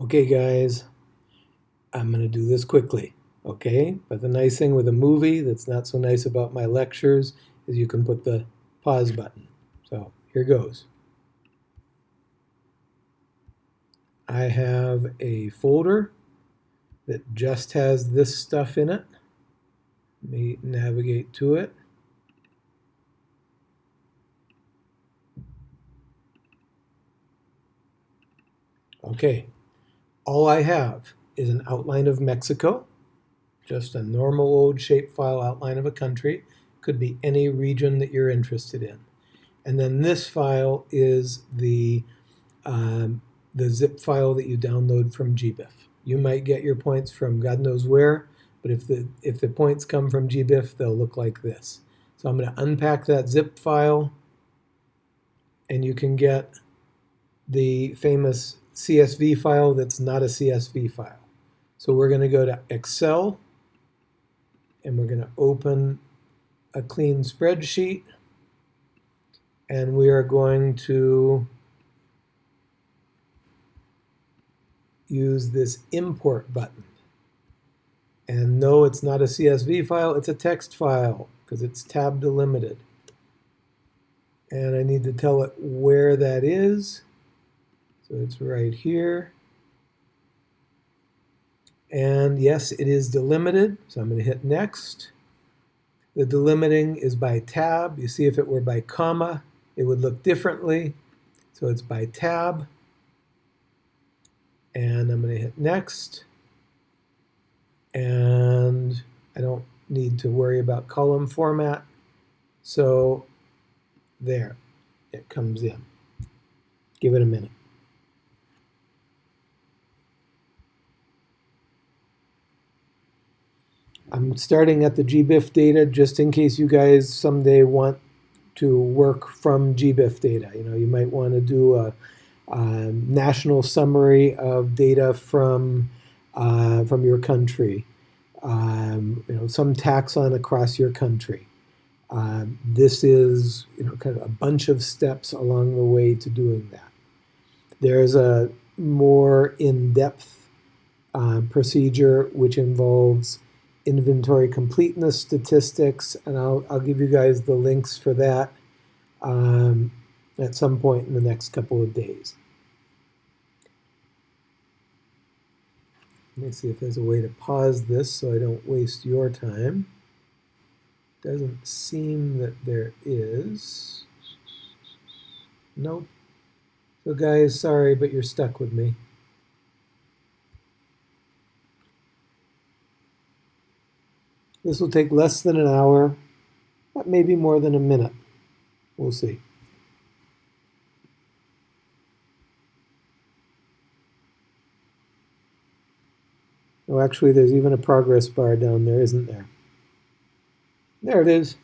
Okay, guys, I'm going to do this quickly, okay? But the nice thing with a movie that's not so nice about my lectures is you can put the pause button. So here goes. I have a folder that just has this stuff in it. Let me navigate to it. Okay, all I have is an outline of Mexico, just a normal old shapefile outline of a country. Could be any region that you're interested in. And then this file is the, um, the zip file that you download from GBIF. You might get your points from God knows where, but if the, if the points come from GBIF, they'll look like this. So I'm going to unpack that zip file, and you can get the famous CSV file that's not a CSV file. So we're going to go to Excel and we're going to open a clean spreadsheet and we are going to use this import button. And no, it's not a CSV file, it's a text file because it's tab delimited. And I need to tell it where that is. It's right here. And yes, it is delimited, so I'm going to hit next. The delimiting is by tab. You see if it were by comma, it would look differently. So it's by tab. And I'm going to hit next. And I don't need to worry about column format. So there, it comes in. Give it a minute. I'm starting at the GBIF data just in case you guys someday want to work from GBIF data. You know, you might want to do a, a national summary of data from uh, from your country. Um, you know, some taxon across your country. Um, this is you know kind of a bunch of steps along the way to doing that. There's a more in-depth uh, procedure which involves inventory completeness statistics, and I'll, I'll give you guys the links for that um, at some point in the next couple of days. Let me see if there's a way to pause this so I don't waste your time. Doesn't seem that there is. Nope. So guys, sorry, but you're stuck with me. This will take less than an hour, but maybe more than a minute. We'll see. Oh, actually, there's even a progress bar down there, isn't there? There it is.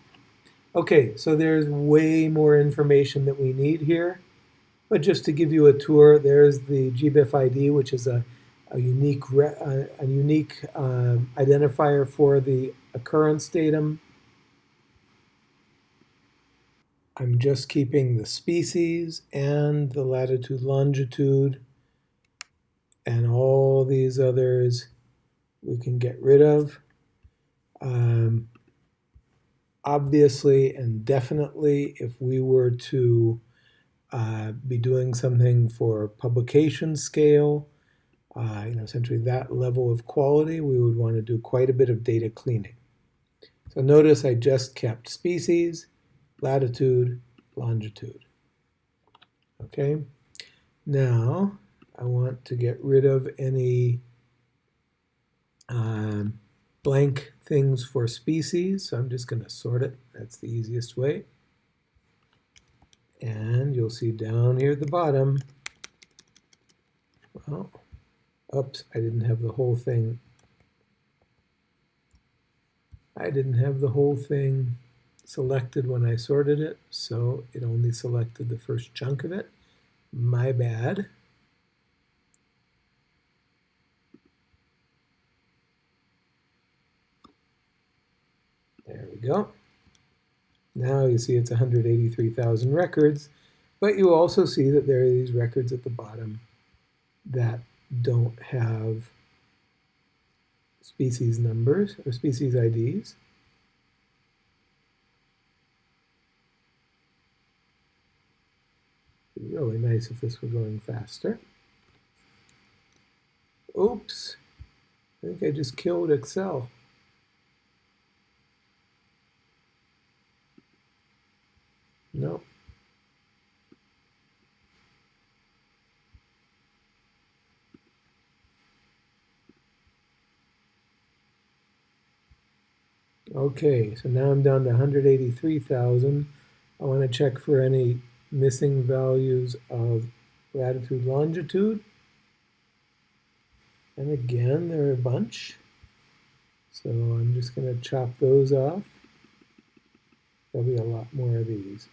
Okay, so there's way more information that we need here. But just to give you a tour, there's the GBIF ID, which is a, a unique, a, a unique uh, identifier for the occurrence datum. I'm just keeping the species and the latitude, longitude, and all these others we can get rid of. Um, obviously and definitely, if we were to uh, be doing something for publication scale, uh, you know, essentially that level of quality, we would want to do quite a bit of data cleaning. So notice I just kept species, latitude, longitude. Okay, now I want to get rid of any um, blank things for species, so I'm just going to sort it. That's the easiest way. And you'll see down here at the bottom, well, oops, I didn't have the whole thing I didn't have the whole thing selected when I sorted it, so it only selected the first chunk of it. My bad. There we go. Now you see it's 183,000 records, but you also see that there are these records at the bottom that don't have species numbers or species IDs. really nice if this were going faster. Oops, I think I just killed Excel. No. Okay, so now I'm down to 183,000. I want to check for any missing values of latitude, longitude. And again, there are a bunch. So I'm just going to chop those off. There'll be a lot more of these.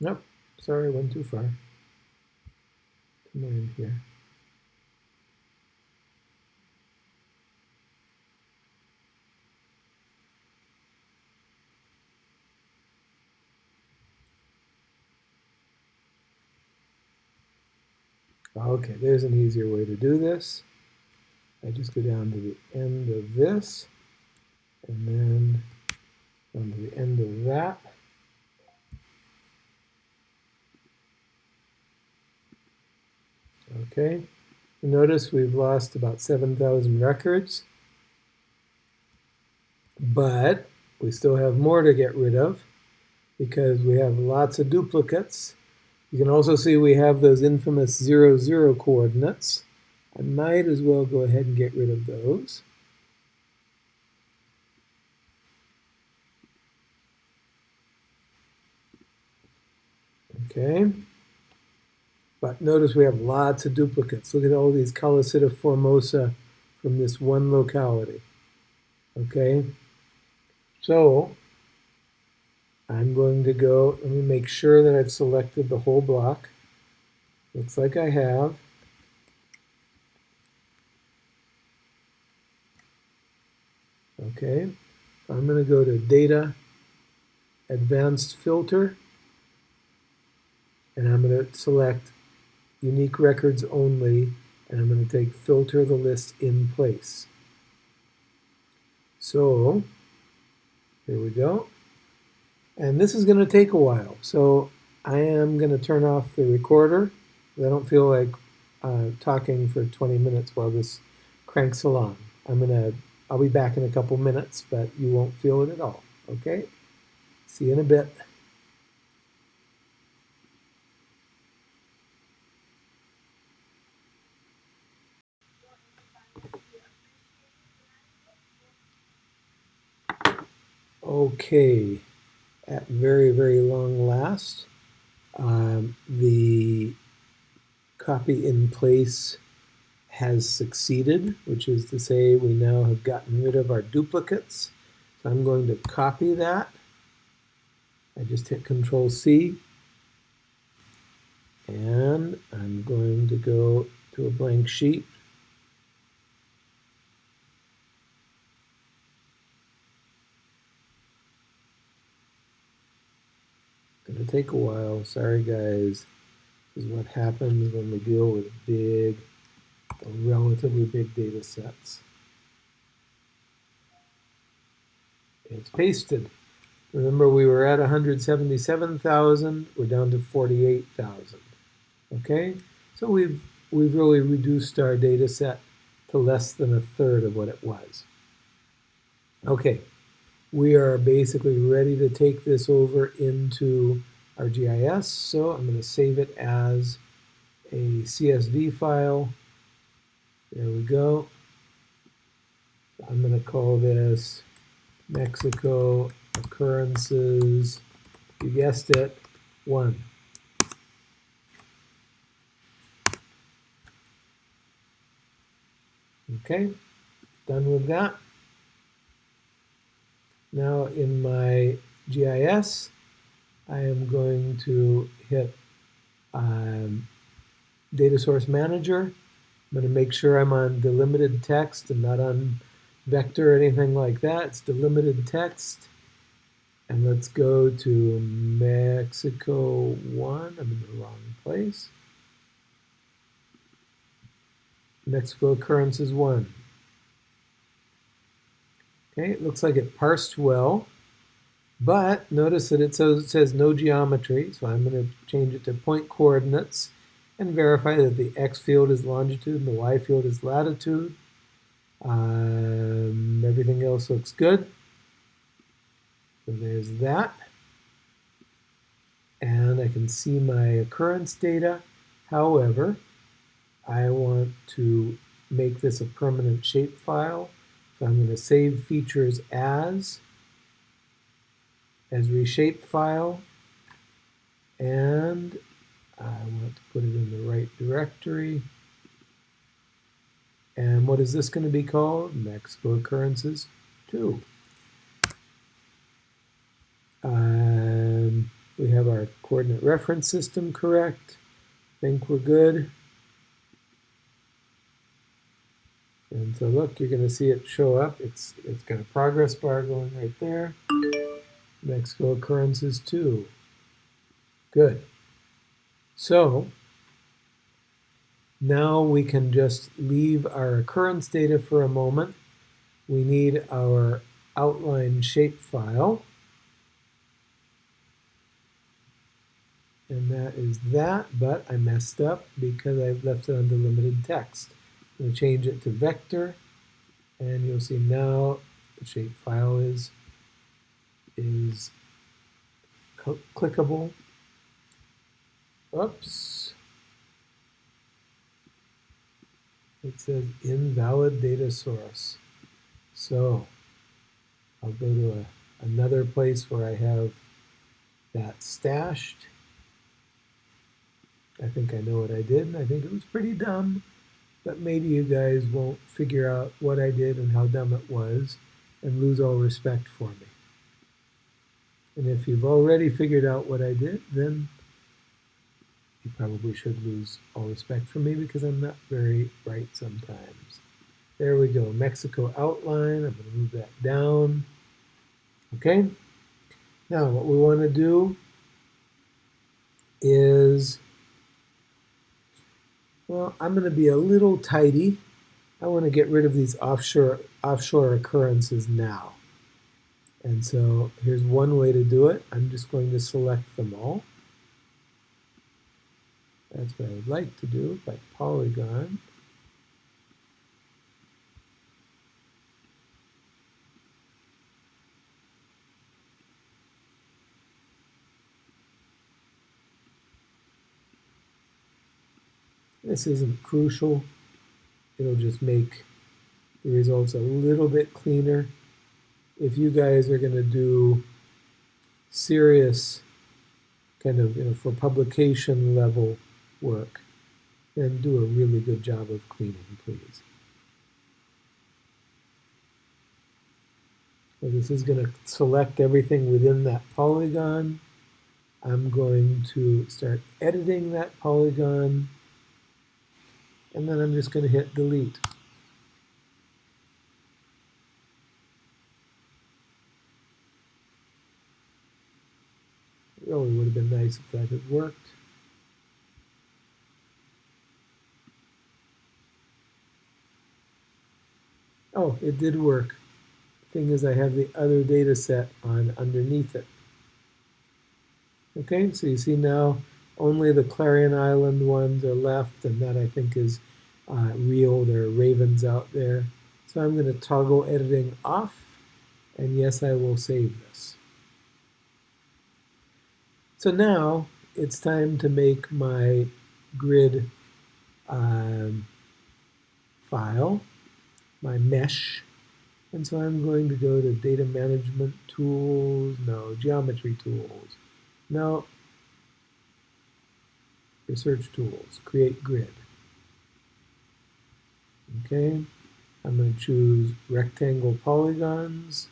Nope, sorry, I went too far. Come in here. Okay, there's an easier way to do this. I just go down to the end of this, and then down to the end of that. Okay, notice we've lost about 7,000 records, but we still have more to get rid of because we have lots of duplicates. You can also see we have those infamous 0, 0 coordinates. I might as well go ahead and get rid of those. Okay. But notice we have lots of duplicates. Look at all these Calocitta formosa from this one locality. Okay, so I'm going to go, let me make sure that I've selected the whole block. Looks like I have. Okay, I'm going to go to Data, Advanced Filter, and I'm going to select unique records only, and I'm going to take filter the list in place. So here we go. And this is going to take a while. So I am going to turn off the recorder. I don't feel like uh, talking for 20 minutes while this cranks along. I'm going to, I'll be back in a couple minutes, but you won't feel it at all. Okay? See you in a bit. Okay, at very, very long last, um, the copy in place has succeeded, which is to say we now have gotten rid of our duplicates. So I'm going to copy that. I just hit Control C. And I'm going to go to a blank sheet Gonna take a while. Sorry, guys. This is what happens when we deal with big, relatively big data sets. It's pasted. Remember, we were at 177,000. We're down to 48,000. Okay, so we've we've really reduced our data set to less than a third of what it was. Okay, we are basically ready to take this over into ArcGIS. So I'm going to save it as a CSV file. There we go. I'm going to call this Mexico occurrences, you guessed it, one. Okay, Done with that. Now in my GIS, I am going to hit um, Data Source Manager. I'm going to make sure I'm on delimited text and not on vector or anything like that. It's delimited text. And let's go to Mexico 1. I'm in the wrong place. Mexico occurrences 1. Okay, it looks like it parsed well, but notice that it says, no geometry, so I'm going to change it to point coordinates and verify that the x field is longitude and the y field is latitude. Um, everything else looks good. So there's that. And I can see my occurrence data. However, I want to make this a permanent shapefile. So I'm going to save features as, as reshape file, and I want to put it in the right directory. And what is this going to be called? Mexico occurrences 2. Um, we have our coordinate reference system correct. think we're good. And so look, you're going to see it show up. It's It's got a progress bar going right there. Mexico occurrences 2. Good. So now we can just leave our occurrence data for a moment. We need our outline shapefile. And that is that, but I messed up because I left it under delimited text. I'm going to change it to vector, and you'll see now the shapefile is, is clickable. Oops. It says invalid data source. So I'll go to a, another place where I have that stashed. I think I know what I did, and I think it was pretty dumb but maybe you guys won't figure out what I did and how dumb it was and lose all respect for me. And if you've already figured out what I did, then you probably should lose all respect for me because I'm not very bright sometimes. There we go, Mexico outline. I'm going to move that down. Okay. Now what we want to do is well, I'm going to be a little tidy. I want to get rid of these offshore, offshore occurrences now. And so here's one way to do it. I'm just going to select them all. That's what I would like to do by polygon. This isn't crucial. It'll just make the results a little bit cleaner. If you guys are going to do serious kind of, you know, for publication level work, then do a really good job of cleaning, please. So this is going to select everything within that polygon. I'm going to start editing that polygon and then I'm just going to hit delete. It really would have been nice if that had worked. Oh, it did work. Thing is, I have the other data set on underneath it. Okay, so you see now only the Clarion Island ones are left, and that I think is uh, real. There are ravens out there. So I'm going to toggle editing off, and yes, I will save this. So now it's time to make my grid um, file, my mesh. And so I'm going to go to data management tools, no, geometry tools. No, Research tools, create grid. Okay, I'm going to choose rectangle polygons.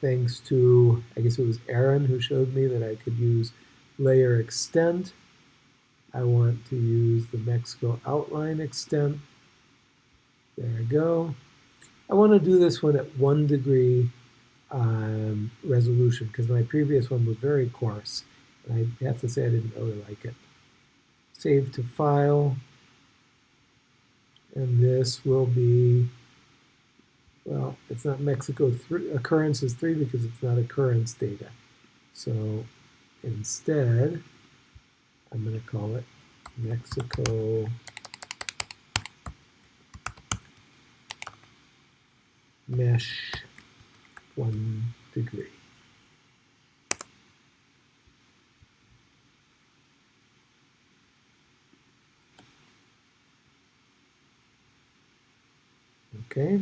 Thanks to, I guess it was Aaron who showed me that I could use layer extent. I want to use the Mexico outline extent. There I go. I want to do this one at one degree um, resolution because my previous one was very coarse. And I have to say I didn't really like it. Save to file. And this will be, well, it's not Mexico 3, occurrence is 3 because it's not occurrence data. So instead, I'm going to call it Mexico mesh one degree. Okay,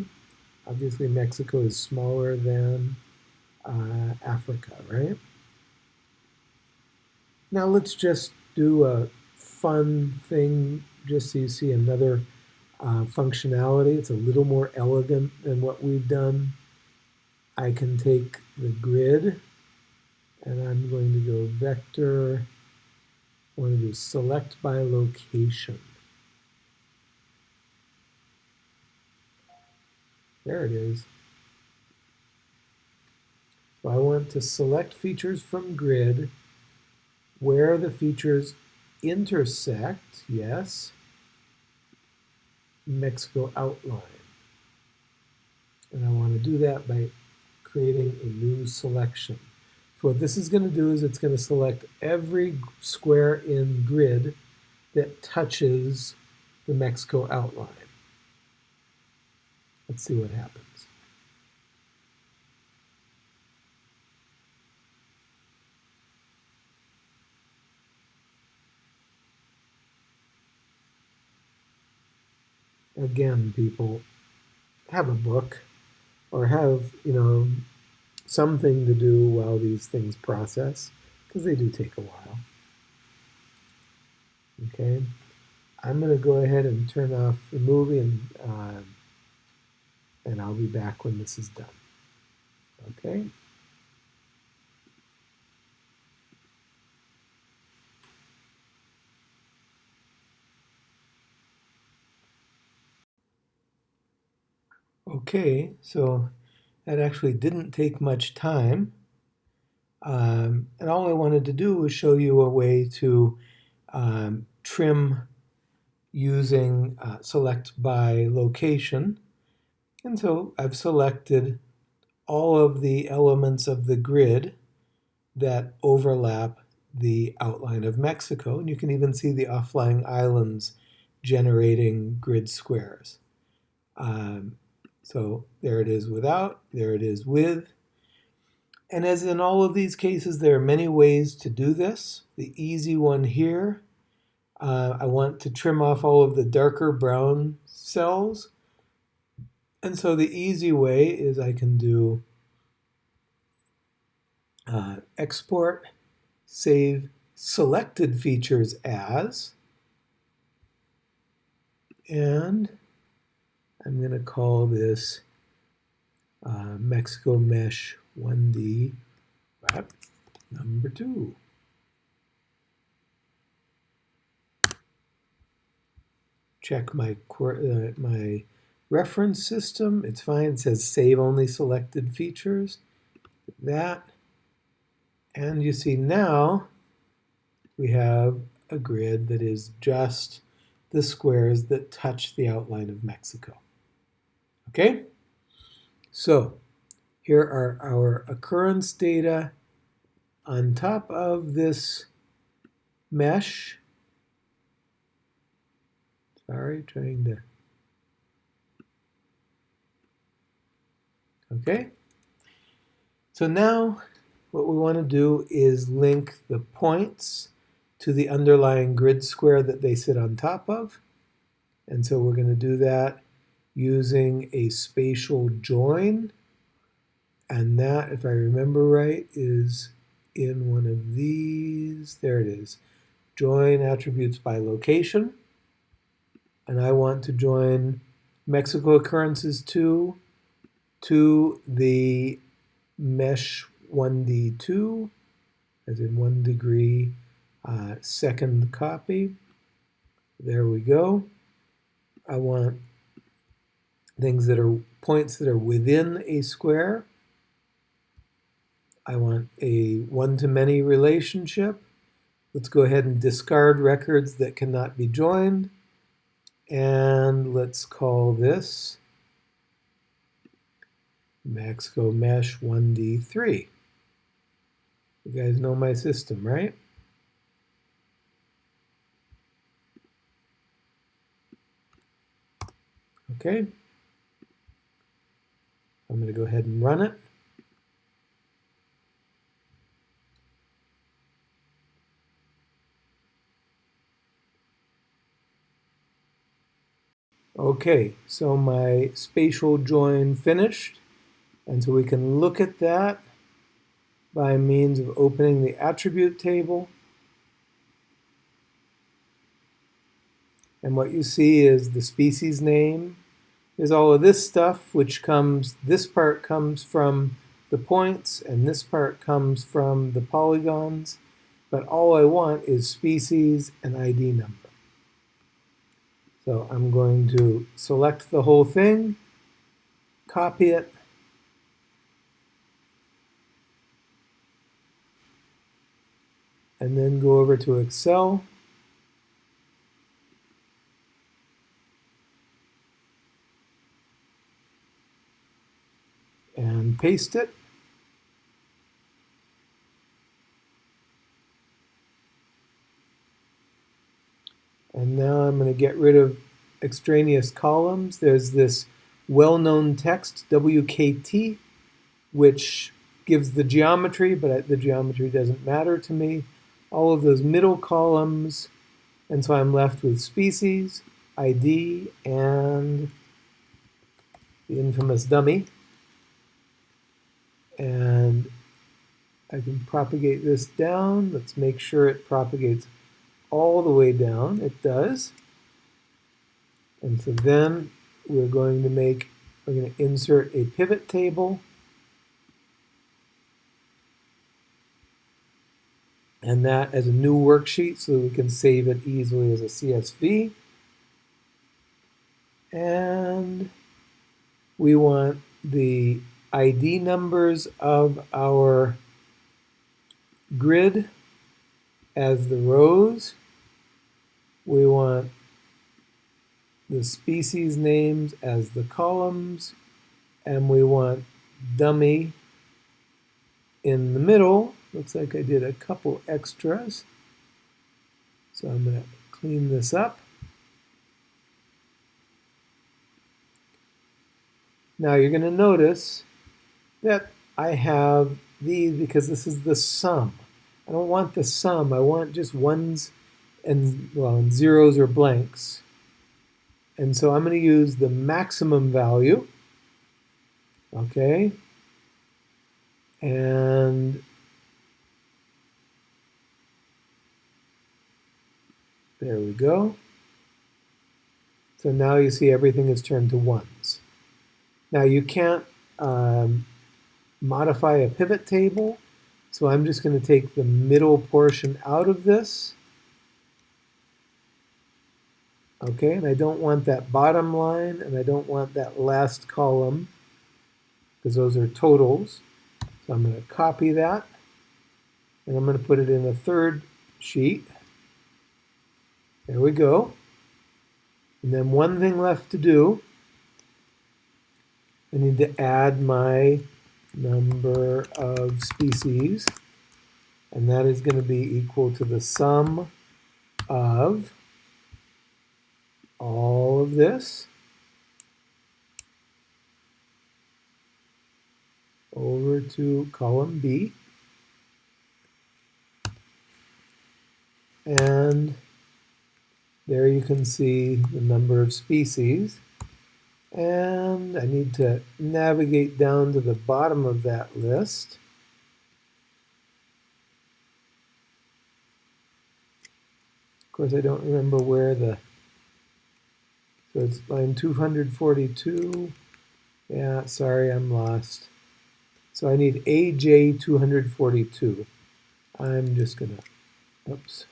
obviously Mexico is smaller than uh, Africa, right? Now let's just do a fun thing just so you see another uh, functionality. It's a little more elegant than what we've done. I can take the grid and I'm going to go vector. I want to do select by location. There it is. So I want to select features from grid where the features intersect, yes, Mexico outline. And I want to do that by creating a new selection. So what this is going to do is it's going to select every square in grid that touches the Mexico outline. Let's see what happens. Again, people have a book or have, you know, something to do while these things process because they do take a while. Okay, I'm going to go ahead and turn off the movie and uh, and I'll be back when this is done. Okay. Okay, so that actually didn't take much time. Um, and all I wanted to do was show you a way to um, trim using uh, select by location. And so I've selected all of the elements of the grid that overlap the outline of Mexico. And you can even see the offlying islands generating grid squares. Um, so there it is without, there it is with. And as in all of these cases, there are many ways to do this. The easy one here, uh, I want to trim off all of the darker brown cells and so the easy way is I can do uh, export, save selected features as, and I'm going to call this uh, Mexico Mesh 1D wrap number two. Check my, uh, my reference system. It's fine. It says save only selected features. That. And you see now we have a grid that is just the squares that touch the outline of Mexico. Okay? So here are our occurrence data on top of this mesh. Sorry, trying to Okay? So now what we want to do is link the points to the underlying grid square that they sit on top of. And so we're going to do that using a spatial join. And that, if I remember right, is in one of these. There it is. Join attributes by location. and I want to join Mexico occurrences 2 to the mesh 1D2, as in one degree uh, second copy. There we go. I want things that are points that are within a square. I want a one-to-many relationship. Let's go ahead and discard records that cannot be joined. And let's call this Mexico Mesh 1D3. You guys know my system, right? Okay. I'm going to go ahead and run it. Okay, so my spatial join finished. And so we can look at that by means of opening the attribute table. And what you see is the species name. Is all of this stuff, which comes, this part comes from the points, and this part comes from the polygons. But all I want is species and ID number. So I'm going to select the whole thing, copy it, and then go over to Excel. And paste it. And now I'm going to get rid of extraneous columns. There's this well-known text, WKT, which gives the geometry, but the geometry doesn't matter to me. All of those middle columns, and so I'm left with species, ID, and the infamous dummy. And I can propagate this down. Let's make sure it propagates all the way down. It does. And so then we're going to make, we're going to insert a pivot table. And that as a new worksheet so we can save it easily as a CSV. And we want the ID numbers of our grid as the rows. We want the species names as the columns, and we want dummy in the middle. Looks like I did a couple extras. So I'm going to clean this up. Now you're going to notice that I have these because this is the sum. I don't want the sum. I want just ones and, well, and zeros or blanks. And so I'm going to use the maximum value. Okay. And there we go. So now you see everything is turned to ones. Now you can't um, modify a pivot table, so I'm just going to take the middle portion out of this Okay, and I don't want that bottom line and I don't want that last column because those are totals. So I'm going to copy that and I'm going to put it in a third sheet. There we go. And then one thing left to do, I need to add my number of species and that is going to be equal to the sum of all of this over to column B. And there you can see the number of species. And I need to navigate down to the bottom of that list. Of course, I don't remember where the So it's line 242. Yeah, sorry, I'm lost. So I need AJ 242. I'm just gonna, oops.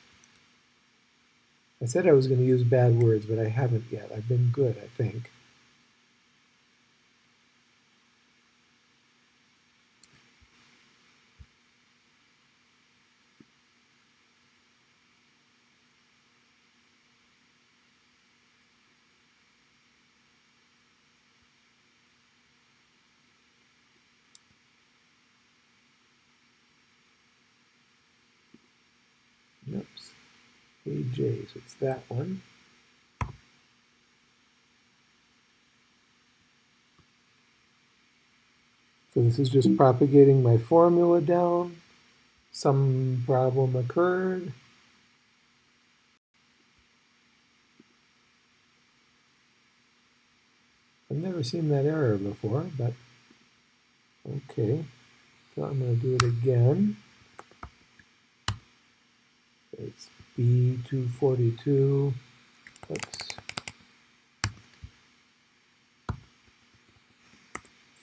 I said I was gonna use bad words, but I haven't yet. I've been good, I think. Oops. AJ, so it's that one. So this is just propagating my formula down. Some problem occurred. I've never seen that error before, but okay. So I'm going to do it again. It's B242. Oops.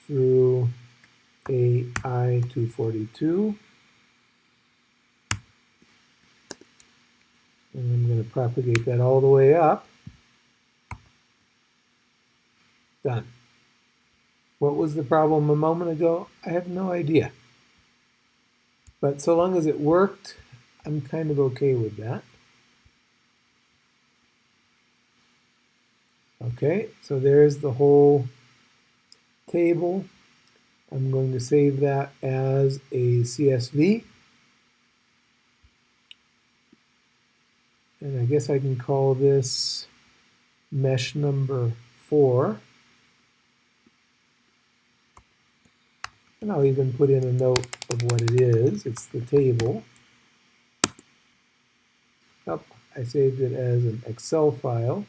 Through AI242. And I'm going to propagate that all the way up. Done. What was the problem a moment ago? I have no idea. But so long as it worked, I'm kind of okay with that. Okay, so there's the whole table. I'm going to save that as a CSV. And I guess I can call this mesh number four. And I'll even put in a note of what it is. It's the table. I saved it as an Excel file.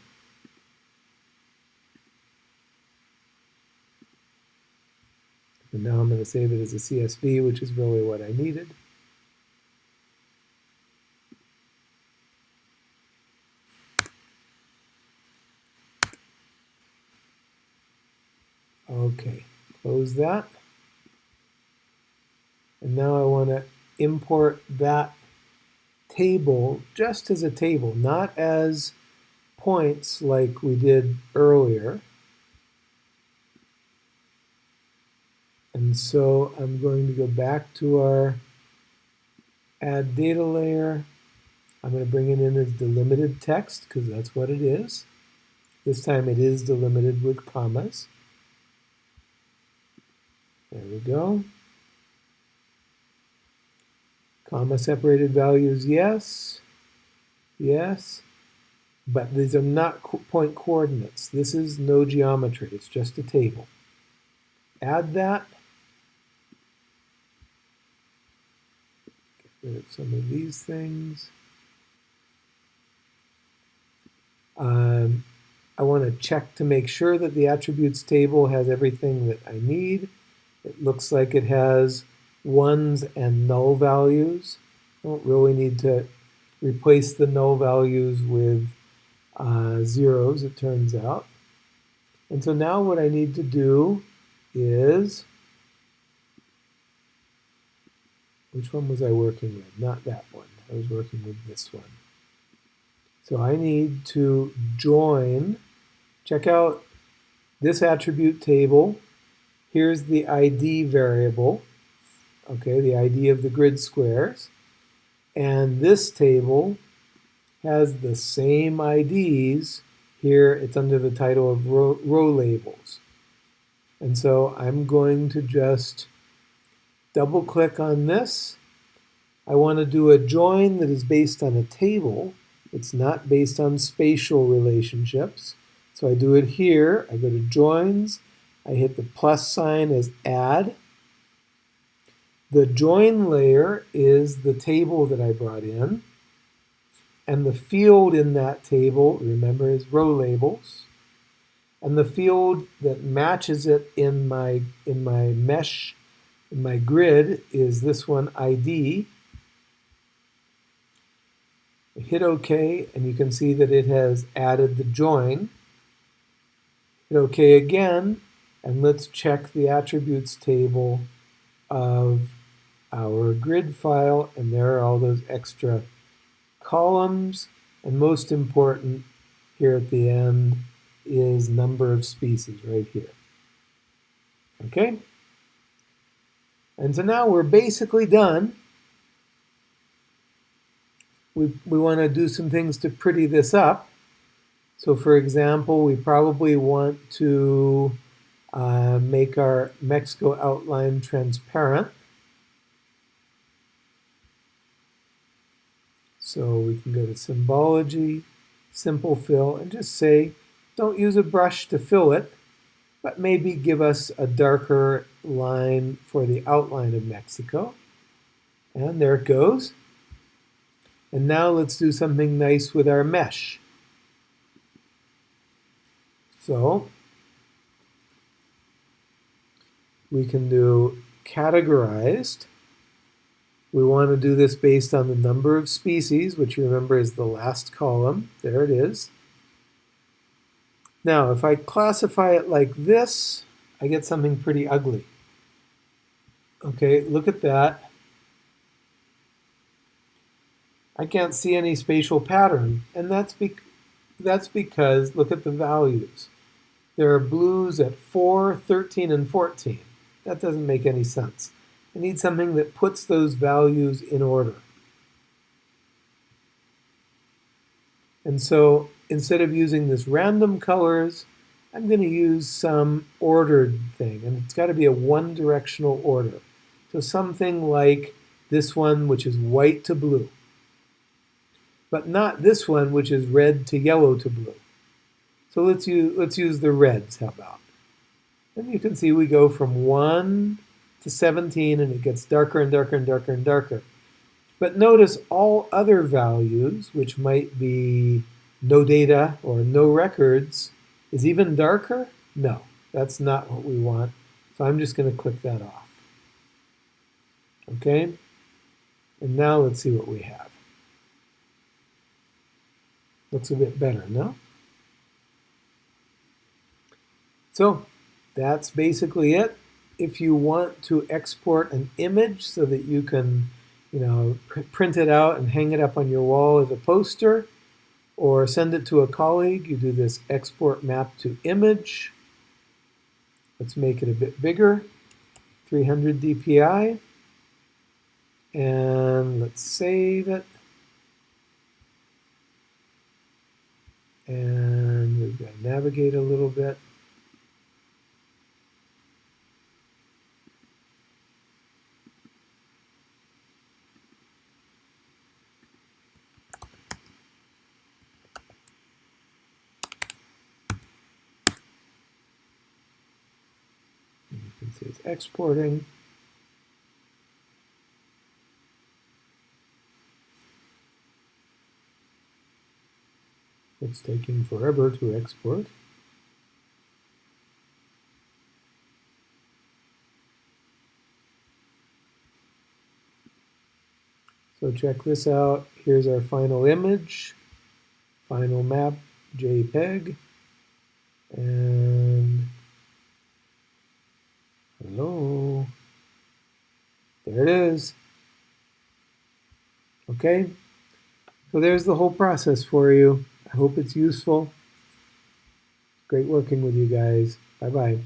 And now I'm going to save it as a CSV, which is really what I needed. Okay, close that. And now I want to import that table just as a table, not as points like we did earlier. And so I'm going to go back to our add data layer. I'm going to bring it in as delimited text because that's what it is. This time it is delimited with commas. There we go. Comma separated values, yes. Yes. But these are not co point coordinates. This is no geometry. It's just a table. Add that. Get rid of some of these things. Um, I want to check to make sure that the attributes table has everything that I need. It looks like it has ones and null values. I Don't really need to replace the null values with uh, zeros, it turns out. And so now what I need to do is, which one was I working with? Not that one. I was working with this one. So I need to join, check out this attribute table. Here's the ID variable okay, the ID of the grid squares. And this table has the same IDs. Here it's under the title of row, row labels. And so I'm going to just double click on this. I want to do a join that is based on a table. It's not based on spatial relationships. So I do it here. I go to joins. I hit the plus sign as add. The join layer is the table that I brought in. And the field in that table, remember, is row labels. And the field that matches it in my, in my mesh, in my grid, is this one, ID. hit OK, and you can see that it has added the join. Hit OK again, and let's check the attributes table of our grid file, and there are all those extra columns, and most important here at the end is number of species right here. Okay? And so now we're basically done. We, we want to do some things to pretty this up. So for example, we probably want to uh, make our Mexico outline transparent. So we can go to symbology, simple fill, and just say, don't use a brush to fill it, but maybe give us a darker line for the outline of Mexico. And there it goes. And now let's do something nice with our mesh. So we can do categorized. We want to do this based on the number of species, which remember is the last column. There it is. Now, if I classify it like this, I get something pretty ugly. Okay, look at that. I can't see any spatial pattern, and that's, be that's because, look at the values. There are blues at 4, 13, and 14. That doesn't make any sense. I need something that puts those values in order. And so instead of using this random colors, I'm going to use some ordered thing. And it's got to be a one-directional order. So something like this one, which is white to blue. But not this one, which is red to yellow to blue. So let's use, let's use the reds, how about? And you can see we go from 1 to 17, and it gets darker and darker and darker and darker. But notice all other values, which might be no data or no records, is even darker? No, that's not what we want. So I'm just going to click that off. Okay? And now let's see what we have. Looks a bit better, no? So that's basically it. If you want to export an image so that you can, you know, pr print it out and hang it up on your wall as a poster, or send it to a colleague, you do this export map to image. Let's make it a bit bigger, 300 dpi. And let's save it. And we've got to navigate a little bit. See it's exporting. It's taking forever to export. So check this out. Here's our final image, final map, JPEG, and Hello. There it is. Okay. So there's the whole process for you. I hope it's useful. Great working with you guys. Bye-bye.